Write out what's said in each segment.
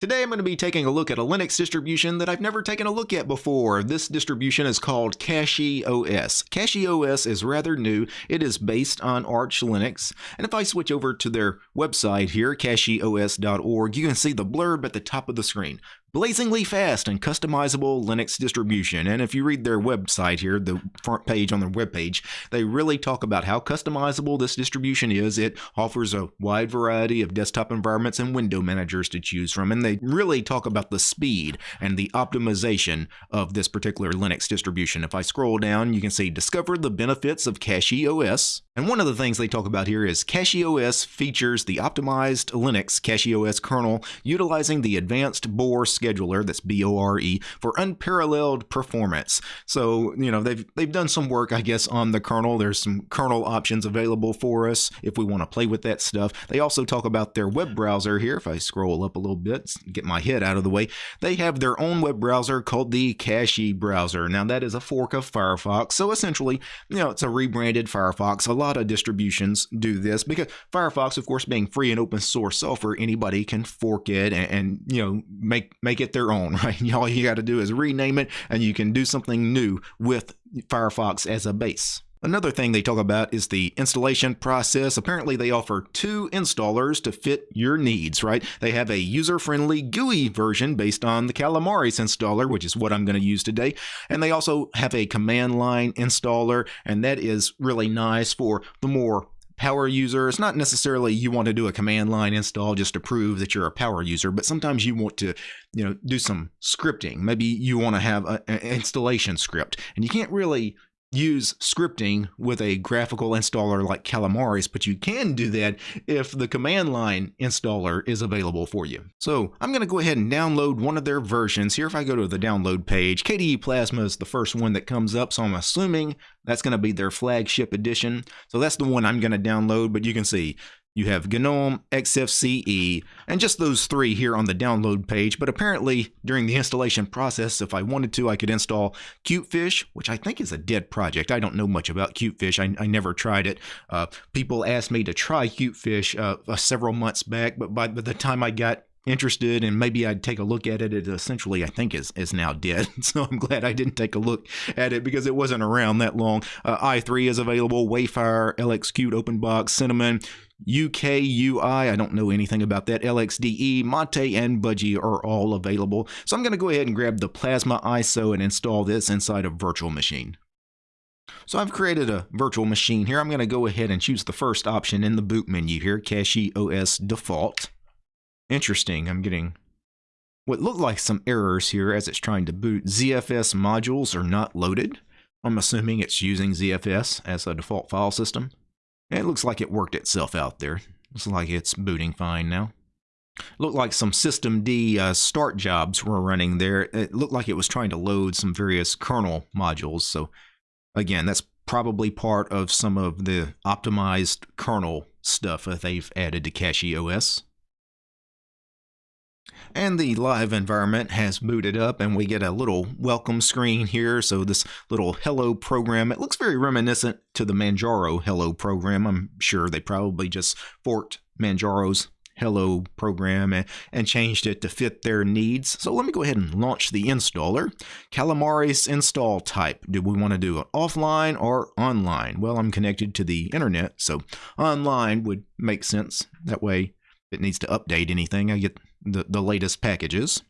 Today I'm going to be taking a look at a Linux distribution that I've never taken a look at before. This distribution is called CachyOS. CachyOS is rather new. It is based on Arch Linux. And if I switch over to their website here, cachyos.org, you can see the blurb at the top of the screen blazingly fast and customizable Linux distribution. And if you read their website here, the front page on their webpage, they really talk about how customizable this distribution is. It offers a wide variety of desktop environments and window managers to choose from. And they really talk about the speed and the optimization of this particular Linux distribution. If I scroll down, you can see discover the benefits of Cache OS. And one of the things they talk about here is CachyOS features the optimized Linux CachyOS kernel utilizing the advanced Bore scheduler, that's B-O-R-E, for unparalleled performance. So, you know, they've, they've done some work, I guess, on the kernel. There's some kernel options available for us if we want to play with that stuff. They also talk about their web browser here. If I scroll up a little bit, get my head out of the way, they have their own web browser called the Cachy browser. Now, that is a fork of Firefox. So essentially, you know, it's a rebranded Firefox. A lot of distributions do this because Firefox, of course, being free and open source software, anybody can fork it and, and you know, make, make make it their own, right? All you got to do is rename it and you can do something new with Firefox as a base. Another thing they talk about is the installation process. Apparently, they offer two installers to fit your needs, right? They have a user friendly GUI version based on the Calamares installer, which is what I'm going to use today. And they also have a command line installer, and that is really nice for the more power user. It's not necessarily you want to do a command line install just to prove that you're a power user, but sometimes you want to, you know, do some scripting. Maybe you want to have an installation script, and you can't really use scripting with a graphical installer like Calamares, but you can do that if the command line installer is available for you. So I'm going to go ahead and download one of their versions. Here, if I go to the download page, KDE Plasma is the first one that comes up, so I'm assuming that's going to be their flagship edition. So that's the one I'm going to download, but you can see you have GNOME, XFCE, and just those three here on the download page. But apparently, during the installation process, if I wanted to, I could install Cutefish, which I think is a dead project. I don't know much about Cutefish. I, I never tried it. Uh, people asked me to try Cutefish uh, uh, several months back, but by, by the time I got interested and maybe I'd take a look at it. It essentially, I think, is, is now dead. So I'm glad I didn't take a look at it because it wasn't around that long. Uh, i3 is available, Wayfire, LXQt, OpenBox, Cinnamon, UKUI, I don't know anything about that, LXDE, Mate, and Budgie are all available. So I'm going to go ahead and grab the Plasma ISO and install this inside a virtual machine. So I've created a virtual machine here. I'm going to go ahead and choose the first option in the boot menu here, CachyOS Default. Interesting, I'm getting what look like some errors here as it's trying to boot. ZFS modules are not loaded. I'm assuming it's using ZFS as a default file system. It looks like it worked itself out there. Looks like it's booting fine now. Looked like some systemd uh, start jobs were running there. It looked like it was trying to load some various kernel modules. So again, that's probably part of some of the optimized kernel stuff that they've added to CachyOS. And the live environment has booted up and we get a little welcome screen here. So this little hello program, it looks very reminiscent to the Manjaro hello program. I'm sure they probably just forked Manjaro's hello program and, and changed it to fit their needs. So let me go ahead and launch the installer. Calamares install type. Do we want to do it offline or online? Well, I'm connected to the internet, so online would make sense. That way, if it needs to update anything, I get the, the latest packages.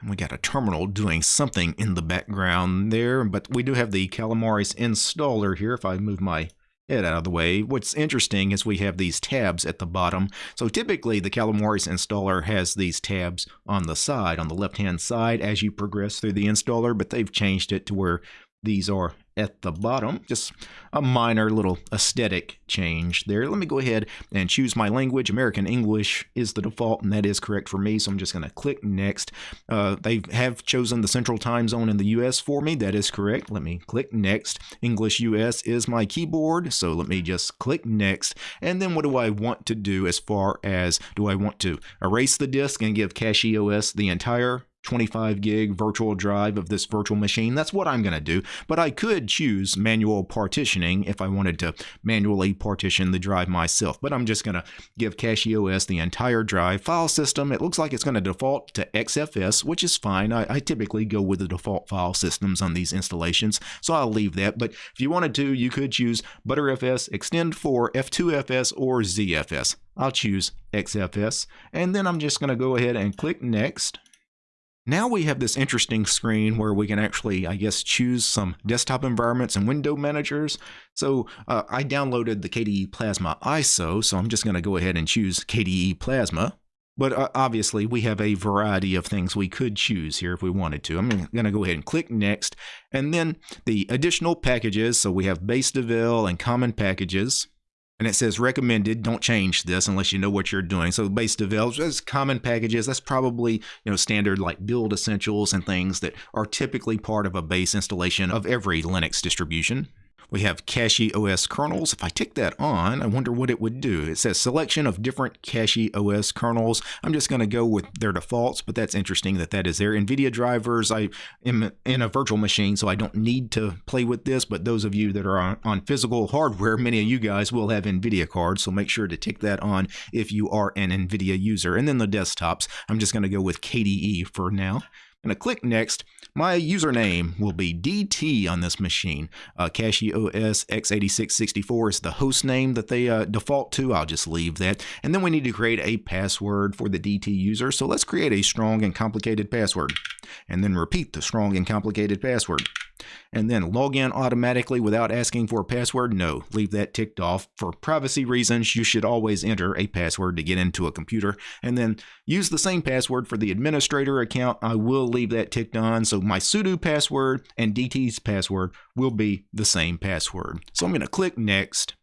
And we got a terminal doing something in the background there, but we do have the Calamares installer here. If I move my head out of the way, what's interesting is we have these tabs at the bottom. So typically the Calamares installer has these tabs on the side, on the left-hand side as you progress through the installer, but they've changed it to where these are at the bottom. Just a minor little aesthetic change there. Let me go ahead and choose my language. American English is the default, and that is correct for me, so I'm just going to click Next. Uh, they have chosen the central time zone in the US for me. That is correct. Let me click Next. English US is my keyboard, so let me just click Next. And then what do I want to do as far as do I want to erase the disk and give CachyOS the entire 25 gig virtual drive of this virtual machine. That's what I'm going to do. But I could choose manual partitioning if I wanted to manually partition the drive myself. But I'm just going to give CachyOS the entire drive file system. It looks like it's going to default to XFS, which is fine. I, I typically go with the default file systems on these installations, so I'll leave that. But if you wanted to, you could choose Btrfs, ext4, F2FS, or ZFS. I'll choose XFS, and then I'm just going to go ahead and click Next. Now we have this interesting screen where we can actually, I guess, choose some desktop environments and window managers. So uh, I downloaded the KDE Plasma ISO, so I'm just going to go ahead and choose KDE Plasma. But uh, obviously, we have a variety of things we could choose here if we wanted to. I'm going to go ahead and click Next. And then the additional packages, so we have base devel and common packages and it says recommended don't change this unless you know what you're doing. So base developers common packages that's probably you know standard like build essentials and things that are typically part of a base installation of every linux distribution we have CachyOS kernels. If I tick that on, I wonder what it would do. It says selection of different CachyOS kernels. I'm just going to go with their defaults, but that's interesting that that is there. NVIDIA drivers, I am in a virtual machine, so I don't need to play with this, but those of you that are on, on physical hardware, many of you guys will have NVIDIA cards, so make sure to tick that on if you are an NVIDIA user. And then the desktops, I'm just going to go with KDE for now. To click Next. My username will be DT on this machine. Uh, CachyOS x8664 is the host name that they uh, default to. I'll just leave that. And then we need to create a password for the DT user. So let's create a strong and complicated password. And then repeat the strong and complicated password and then log in automatically without asking for a password? No, leave that ticked off. For privacy reasons, you should always enter a password to get into a computer and then use the same password for the administrator account. I will leave that ticked on. So my sudo password and DT's password will be the same password. So I'm going to click next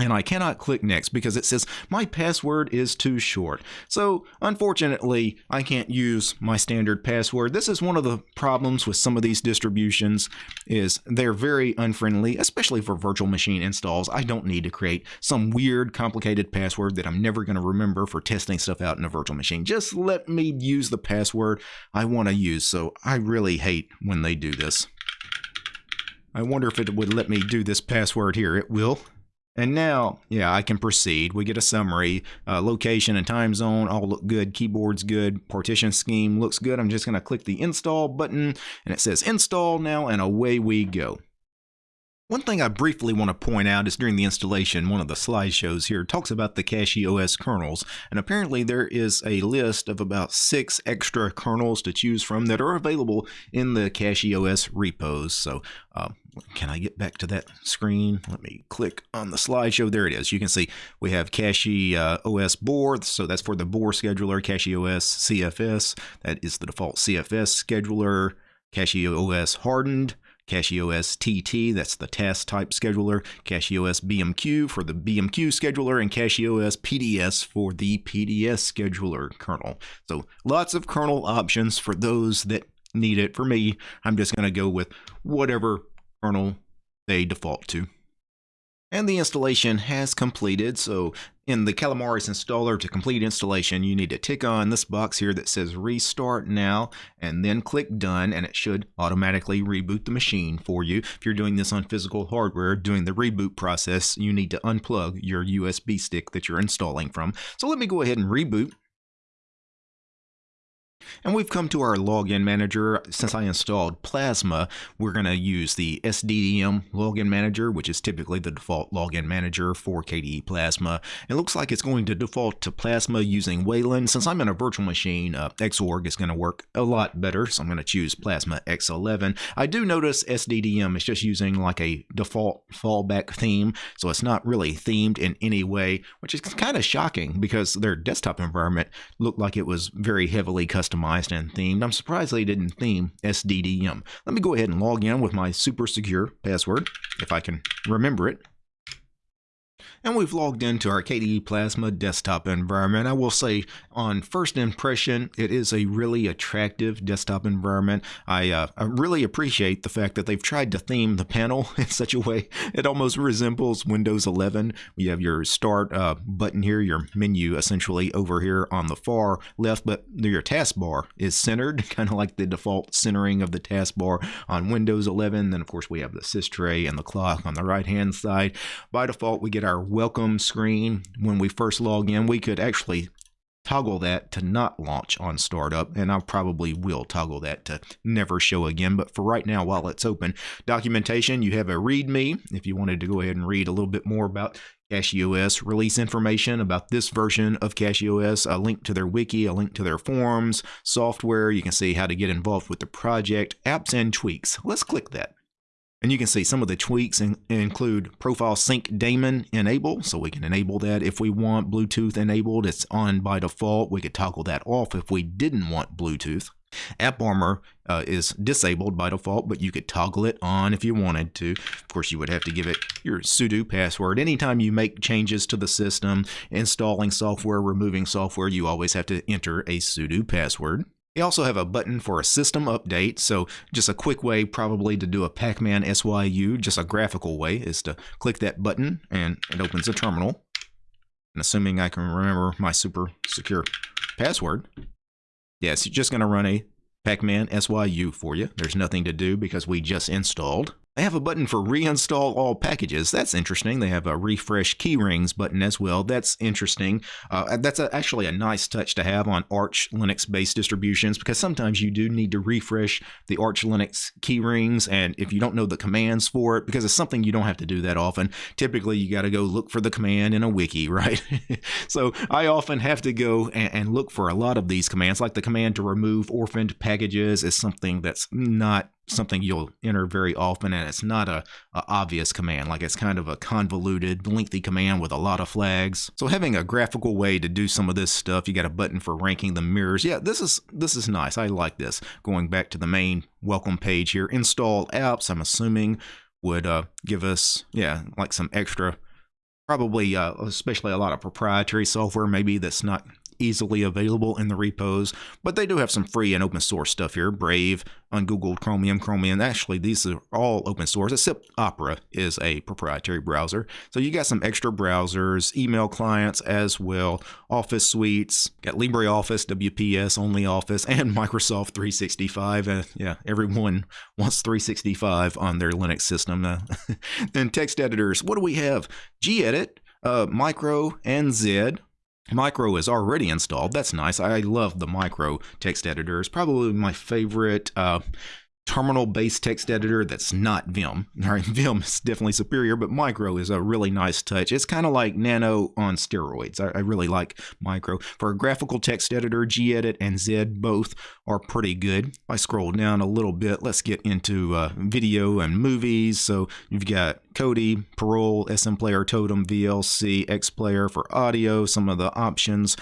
and I cannot click next because it says my password is too short. So unfortunately, I can't use my standard password. This is one of the problems with some of these distributions is they're very unfriendly, especially for virtual machine installs. I don't need to create some weird complicated password that I'm never going to remember for testing stuff out in a virtual machine. Just let me use the password I want to use. So I really hate when they do this. I wonder if it would let me do this password here. It will. And now, yeah, I can proceed. We get a summary. Uh, location and time zone all look good. Keyboard's good. Partition scheme looks good. I'm just going to click the install button and it says install now and away we go. One thing I briefly want to point out is during the installation, one of the slideshows here talks about the CachyOS kernels, and apparently there is a list of about six extra kernels to choose from that are available in the CachyOS repos. So uh, can I get back to that screen? Let me click on the slideshow. There it is. You can see we have Cachy uh, OS BORE, so that's for the BORE scheduler, CachyOS CFS, that is the default CFS scheduler, CachyOS Hardened, CachyOS TT, that's the task type scheduler, CachyOS BMQ for the BMQ scheduler, and CachyOS PDS for the PDS scheduler kernel. So lots of kernel options for those that need it. For me, I'm just going to go with whatever kernel they default to. And the installation has completed, so in the Calamares installer to complete installation, you need to tick on this box here that says restart now and then click done and it should automatically reboot the machine for you. If you're doing this on physical hardware, doing the reboot process, you need to unplug your USB stick that you're installing from. So let me go ahead and reboot. And we've come to our login manager. Since I installed Plasma, we're going to use the SDDM login manager, which is typically the default login manager for KDE Plasma. It looks like it's going to default to Plasma using Wayland. Since I'm in a virtual machine, uh, Xorg is going to work a lot better, so I'm going to choose Plasma X11. I do notice SDDM is just using like a default fallback theme, so it's not really themed in any way, which is kind of shocking because their desktop environment looked like it was very heavily customized customized and themed. I'm surprised they didn't theme SDDM. Let me go ahead and log in with my super secure password, if I can remember it. And we've logged into our KDE Plasma desktop environment. I will say, on first impression, it is a really attractive desktop environment. I, uh, I really appreciate the fact that they've tried to theme the panel in such a way it almost resembles Windows 11. You have your start uh, button here, your menu essentially over here on the far left, but your taskbar is centered, kind of like the default centering of the taskbar on Windows 11. Then, of course, we have the sys tray and the clock on the right hand side. By default, we get our welcome screen. When we first log in, we could actually toggle that to not launch on startup and I probably will toggle that to never show again but for right now while it's open documentation you have a readme if you wanted to go ahead and read a little bit more about CachyOS release information about this version of CachyOS, a link to their wiki, a link to their forums, software. You can see how to get involved with the project, apps, and tweaks. Let's click that. And you can see some of the tweaks in, include profile sync daemon enable, so we can enable that if we want Bluetooth enabled. It's on by default. We could toggle that off if we didn't want Bluetooth. AppArmor uh, is disabled by default, but you could toggle it on if you wanted to. Of course, you would have to give it your sudo password. Anytime you make changes to the system, installing software, removing software, you always have to enter a sudo password. We also have a button for a system update, so just a quick way probably to do a Pacman SYU, just a graphical way, is to click that button and it opens a terminal. And assuming I can remember my super secure password, yes, you're just going to run a Pacman SYU for you. There's nothing to do because we just installed. They have a button for reinstall all packages. That's interesting. They have a refresh keyrings button as well. That's interesting. Uh, that's a, actually a nice touch to have on Arch Linux based distributions because sometimes you do need to refresh the Arch Linux keyrings. And if you don't know the commands for it, because it's something you don't have to do that often, typically you got to go look for the command in a wiki, right? so I often have to go and, and look for a lot of these commands, like the command to remove orphaned packages is something that's not something you'll enter very often and it's not a, a, obvious command. Like it's kind of a convoluted lengthy command with a lot of flags. So having a graphical way to do some of this stuff you got a button for ranking the mirrors. Yeah this is this is nice. I like this. Going back to the main welcome page here install apps i'm assuming would uh, give us yeah like some extra probably uh, especially a lot of proprietary software maybe that's not easily available in the repos, but they do have some free and open source stuff here. Brave, Ungoogled Google Chromium, Chromium. Actually, these are all open source, except Opera is a proprietary browser. So you got some extra browsers, email clients as well, Office suites, got LibreOffice, WPS, OnlyOffice, and Microsoft 365. Uh, yeah, everyone wants 365 on their Linux system. Uh, then text editors. What do we have? gedit, uh, Micro, and Zed. Micro is already installed. That's nice. I love the Micro text editor. It's probably my favorite uh, terminal-based text editor that's not Vim. All right, Vim is definitely superior, but Micro is a really nice touch. It's kind of like Nano on steroids. I, I, really like Micro. For a graphical text editor, gedit and Zed both are pretty good. If I scroll down a little bit, let's get into uh, video and movies. So you've got Kodi, Parole, SMPlayer, Totem, VLC, Xplayer for audio, some of the options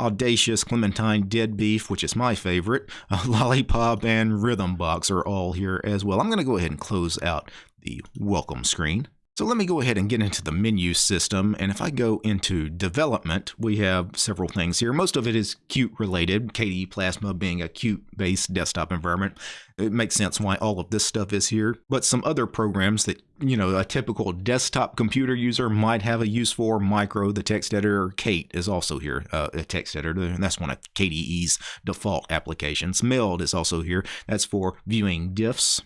Audacious, Clementine, DeaDBeeF, which is my favorite, Lollipop, and Rhythmbox are all here as well. I'm going to go ahead and close out the welcome screen. So let me go ahead and get into the menu system. And if I go into development, we have several things here. Most of it is Qt related, KDE Plasma being a Qt based desktop environment. It makes sense why all of this stuff is here. But some other programs that, you know, a typical desktop computer user might have a use for, Micro, the text editor, Kate is also here, uh, a text editor, and that's one of KDE's default applications. Meld is also here. That's for viewing diffs.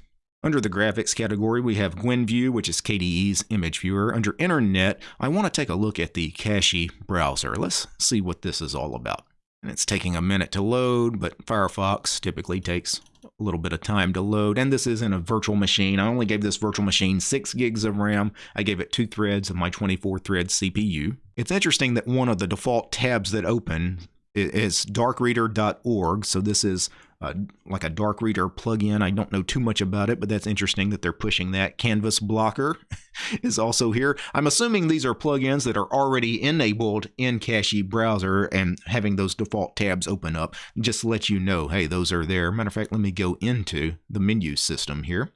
Under the graphics category, we have GwenView, which is KDE's image viewer. Under Internet, I want to take a look at the Cachy browser. Let's see what this is all about. And it's taking a minute to load, but Firefox typically takes a little bit of time to load. And this is in a virtual machine. I only gave this virtual machine 6 gigs of RAM. I gave it two threads of my 24 thread CPU. It's interesting that one of the default tabs that open is darkreader.org. So this is uh, like a dark reader plugin. I don't know too much about it, but that's interesting that they're pushing that. Canvas Blocker is also here. I'm assuming these are plugins that are already enabled in Cachy browser and having those default tabs open up just let you know, hey, those are there. Matter of fact, let me go into the menu system here.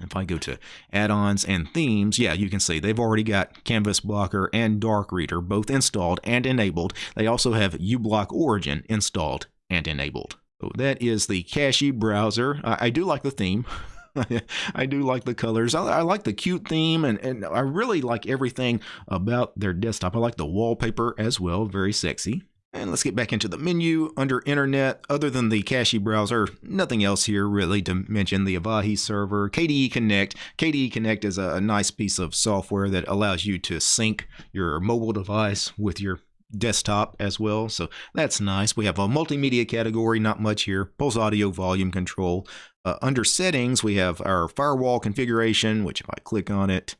If I go to add-ons and themes, yeah, you can see they've already got Canvas Blocker and Dark Reader both installed and enabled. They also have uBlock Origin installed and enabled. So that is the Cachy browser. I, I do like the theme. I do like the colors. I, I, like the cute theme, and, and I really like everything about their desktop. I like the wallpaper as well, very sexy. And let's get back into the menu under Internet. Other than the Cachy browser, nothing else here really to mention the Avahi server, KDE Connect. KDE Connect is a, nice piece of software that allows you to sync your mobile device with your desktop as well. So that's nice. We have a multimedia category, not much here. Pulse audio volume control. Uh, under settings, we have our firewall configuration, which if I click on it,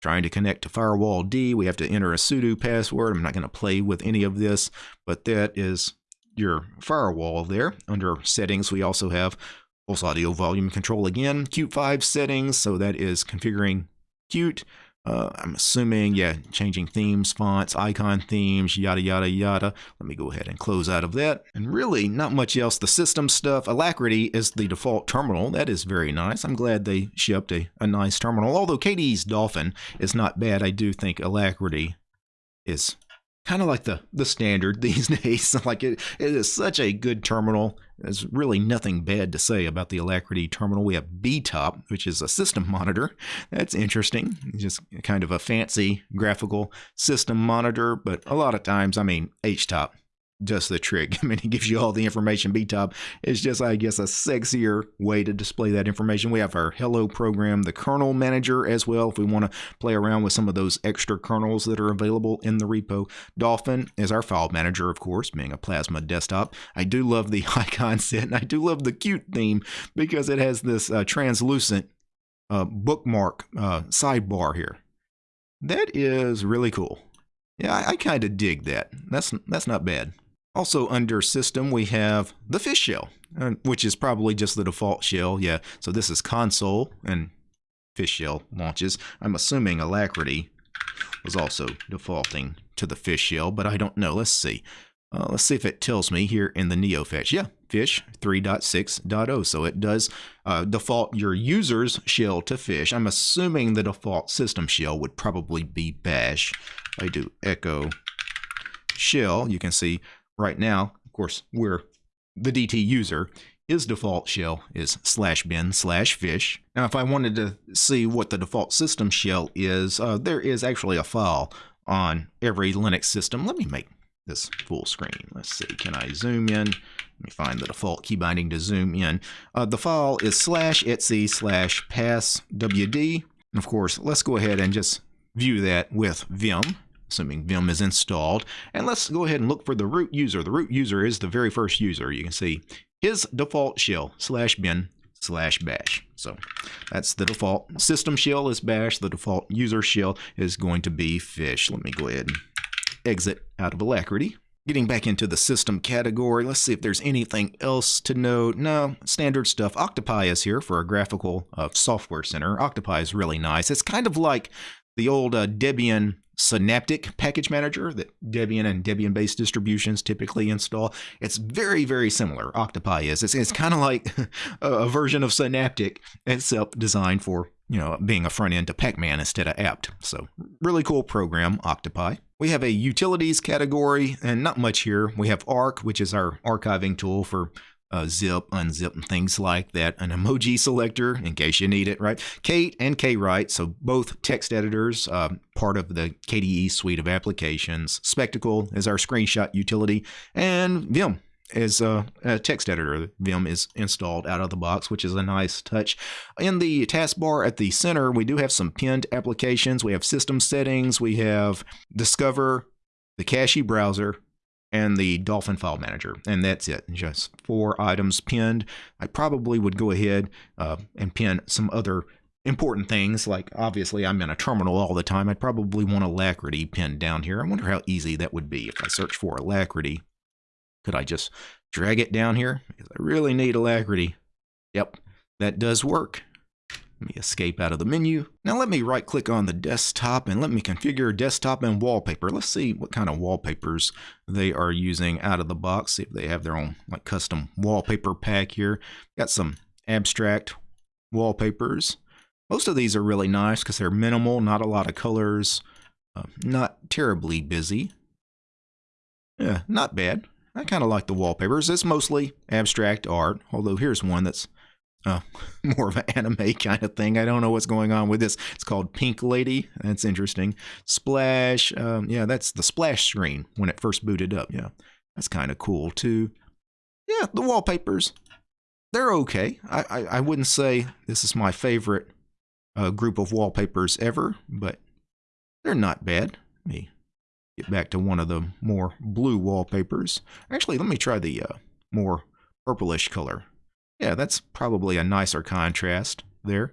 Trying to connect to firewalld, we have to enter a sudo password. I'm not going to play with any of this, but that is your firewall there. Under settings, we also have Pulse Audio Volume Control again, Qt 5 settings, so that is configuring Qt. Uh, I'm assuming, yeah, changing themes, fonts, icon themes, yada, yada, yada. Let me go ahead and close out of that. And really, not much else. The system stuff, Alacritty is the default terminal. That is very nice. I'm glad they shipped a, a nice terminal. Although KDE's Dolphin is not bad, I do think Alacritty is kind of like the the standard these days. like it, it is such a good terminal. There's really nothing bad to say about the Alacritty terminal. We have BTOP, which is a system monitor. That's interesting. Just kind of a fancy graphical system monitor, but a lot of times, I mean, HTOP just the trick. I mean, it gives you all the information. BTOP is just, I guess, a sexier way to display that information. We have our Hello program, the kernel manager as well, if we want to play around with some of those extra kernels that are available in the repo. Dolphin is our file manager, of course, being a Plasma desktop. I do love the icon set, and I do love the cute theme because it has this uh, translucent uh, bookmark uh, sidebar here. That is really cool. Yeah, I, I kind of dig that. That's that's not bad. Also under system, we have the fish shell, uh, which is probably just the default shell. Yeah, so this is console and fish shell launches. I'm assuming Alacritty was also defaulting to the fish shell, but I don't know. Let's see. Uh, let's see if it tells me here in the NeoFetch. Yeah, fish 3.6.0. So it does uh, default your user's shell to fish. I'm assuming the default system shell would probably be bash. I do echo shell. You can see right now, of course, we're the DT user. His default shell is slash bin slash fish. Now, if I wanted to see what the default system shell is, uh, there is actually a file on every Linux system. Let me make this full screen. Let's see, can I zoom in? Let me find the default key binding to zoom in. Uh, the file is slash etc slash passwd. And of course, let's go ahead and just view that with Vim assuming Vim is installed. And let's go ahead and look for the root user. The root user is the very first user. You can see his default shell slash bin slash bash. So that's the default system shell is bash. The default user shell is going to be fish. Let me go ahead and exit out of Alacritty. Getting back into the system category, let's see if there's anything else to note. No, standard stuff. Octopi is here for a graphical uh, software center. Octopi is really nice. It's kind of like the old uh, Debian Synaptic package manager that Debian and Debian-based distributions typically install. It's very, very similar. Octopi is. It's, it's kind of like a version of Synaptic, except designed for you know being a front end to Pacman instead of apt. So really cool program, Octopi. We have a utilities category, and not much here. We have Ark, which is our archiving tool for uh, zip, unzip, and things like that. An emoji selector in case you need it, right? Kate and Kwrite, so both text editors, uh, part of the KDE suite of applications. Spectacle is our screenshot utility, and Vim is a, a, text editor. Vim is installed out of the box, which is a nice touch. In the taskbar at the center, we do have some pinned applications. We have system settings, we have Discover, the Cachy browser, and the Dolphin File Manager, and that's it. Just four items pinned. I probably would go ahead uh, and pin some other important things, like obviously I'm in a terminal all the time. I'd probably want Alacritty pinned down here. I wonder how easy that would be if I search for Alacritty. Could I just drag it down here? Because I really need Alacritty. Yep, that does work. Let me escape out of the menu. Now let me right click on the desktop and let me configure desktop and wallpaper. Let's see what kind of wallpapers they are using out of the box. See if they have their own like custom wallpaper pack here. Got some abstract wallpapers. Most of these are really nice because they're minimal, not a lot of colors, uh, not terribly busy. Yeah, not bad. I kind of like the wallpapers. It's mostly abstract art, although here's one that's uh, more of an anime kind of thing. I don't know what's going on with this. It's called Pink Lady. That's interesting. Splash. Um, yeah, that's the splash screen when it first booted up. Yeah, that's kind of cool too. Yeah, the wallpapers. They're okay. I, I, I wouldn't say this is my favorite uh, group of wallpapers ever, but they're not bad. Let me get back to one of the more blue wallpapers. Actually, let me try the uh, more purplish color. Yeah, that's probably a nicer contrast there.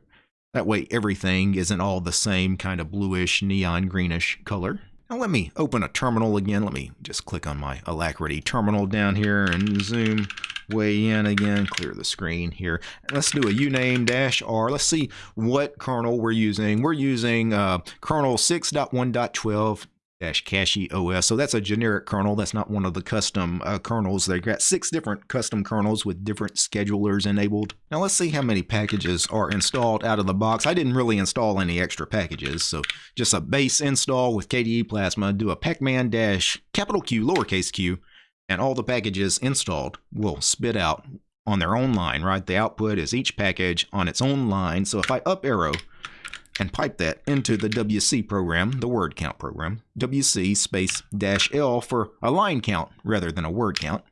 That way everything isn't all the same kind of bluish, neon greenish color. Now let me open a terminal again. Let me just click on my Alacritty terminal down here and zoom way in again, clear the screen here. Let's do a uname dash R. Let's see what kernel we're using. We're using uh, kernel 6.1.12 CachyOS. So that's a generic kernel. That's not one of the custom uh, kernels. They've got six different custom kernels with different schedulers enabled. Now let's see how many packages are installed out of the box. I didn't really install any extra packages. So just a base install with KDE Plasma. Do a pacman dash capital Q lowercase q and all the packages installed will spit out on their own line, right? The output is each package on its own line. So if I up arrow and pipe that into the WC program, the word count program, WC space dash L for a line count rather than a word count.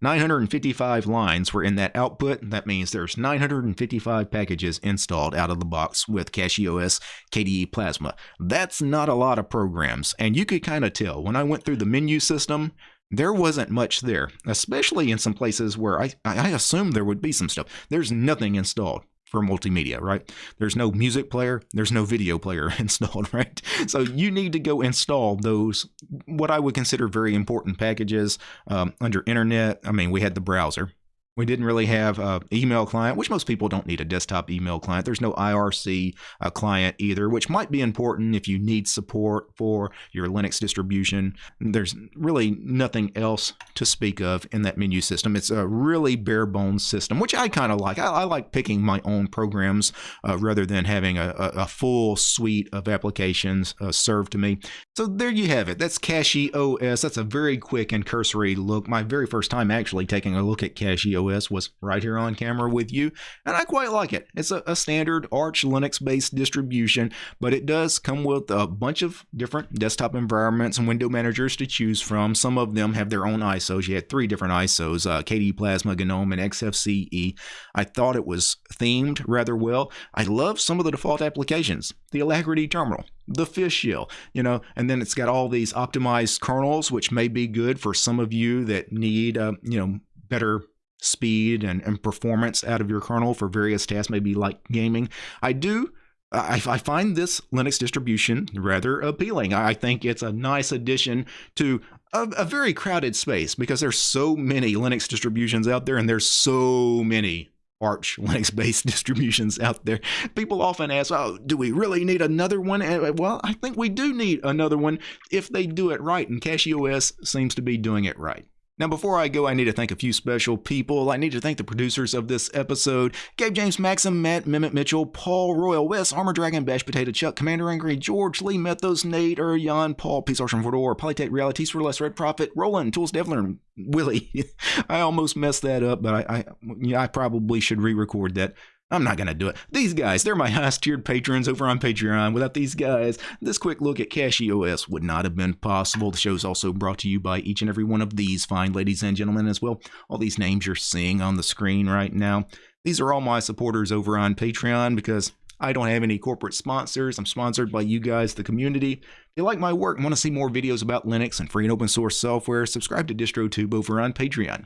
955 lines were in that output. That means there's 955 packages installed out of the box with CachyOS KDE Plasma. That's not a lot of programs, and you could kind of tell. When I went through the menu system, there wasn't much there, especially in some places where I, I assumed there would be some stuff. There's nothing installed for multimedia, right? There's no music player, there's no video player installed, right? So you need to go install those, what I would consider very important packages um, under internet. I mean, we had the browser, we didn't really have an email client, which most people don't need a desktop email client. There's no IRC uh, client either, which might be important if you need support for your Linux distribution. There's really nothing else to speak of in that menu system. It's a really bare bones system, which I kind of like. I, I, like picking my own programs uh, rather than having a, a, full suite of applications uh, served to me. So there you have it. That's CachyOS. That's a very quick and cursory look. My very first time actually taking a look at CachyOS OS was right here on camera with you, and I quite like it. It's a, a standard Arch Linux-based distribution, but it does come with a bunch of different desktop environments and window managers to choose from. Some of them have their own ISOs. You had three different ISOs, uh, KDE Plasma, GNOME, and XFCE. I thought it was themed rather well. I love some of the default applications. The Alacritty terminal, the fish shell, you know, and then it's got all these optimized kernels, which may be good for some of you that need, uh, you know, better speed and, and performance out of your kernel for various tasks, maybe like gaming. I do I, I, find this Linux distribution rather appealing. I think it's a nice addition to a, a, very crowded space because there's so many Linux distributions out there and there's so many Arch Linux based distributions out there. People often ask, oh, do we really need another one? Uh, well, I think we do need another one if they do it right, and CachyOS seems to be doing it right. Now, before I go, I need to thank a few special people. I need to thank the producers of this episode Gabe James Maxim, Matt Mimit Mitchell, Paul Royal, Wes, Armor Dragon, Bash Potato Chuck, Commander Angry, George Lee Methos, Nate, Jan, Paul, Peace Arson Fordor, Polytech Realities for Less Red Prophet, Roland, Tools Devlin, Willie. I almost messed that up, but I, I, I probably should re record that. I'm not going to do it. These guys, they're my highest tiered patrons over on Patreon. Without these guys, this quick look at CachyOS would not have been possible. The show is also brought to you by each and every one of these fine ladies and gentlemen as well. All these names you're seeing on the screen right now. These are all my supporters over on Patreon because I don't have any corporate sponsors. I'm sponsored by you guys, the community. If you like my work and want to see more videos about Linux and free and open source software, subscribe to DistroTube over on Patreon.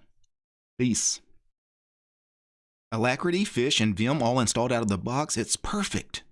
Peace. Alacritty, Fish, and Vim all installed out of the box. It's perfect.